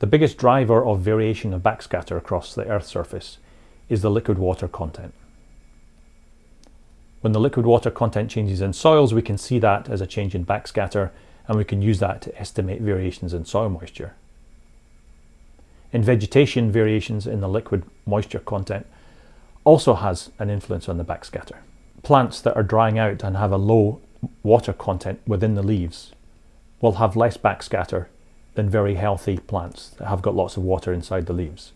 The biggest driver of variation of backscatter across the Earth's surface is the liquid water content. When the liquid water content changes in soils, we can see that as a change in backscatter and we can use that to estimate variations in soil moisture. In vegetation, variations in the liquid moisture content also has an influence on the backscatter. Plants that are drying out and have a low water content within the leaves will have less backscatter than very healthy plants that have got lots of water inside the leaves.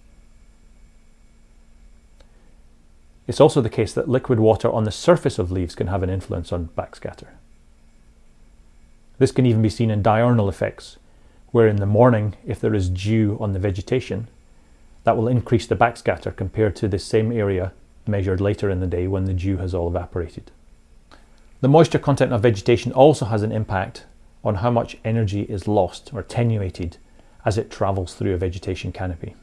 It's also the case that liquid water on the surface of leaves can have an influence on backscatter. This can even be seen in diurnal effects, where in the morning, if there is dew on the vegetation, that will increase the backscatter compared to the same area measured later in the day when the dew has all evaporated. The moisture content of vegetation also has an impact on how much energy is lost or attenuated as it travels through a vegetation canopy.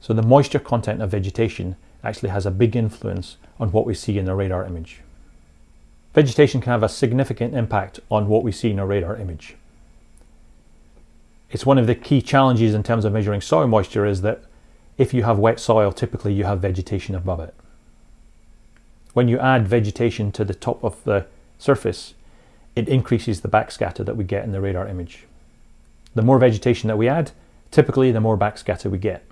So the moisture content of vegetation actually has a big influence on what we see in the radar image. Vegetation can have a significant impact on what we see in a radar image. It's one of the key challenges in terms of measuring soil moisture is that if you have wet soil, typically you have vegetation above it. When you add vegetation to the top of the surface, it increases the backscatter that we get in the radar image. The more vegetation that we add, typically the more backscatter we get.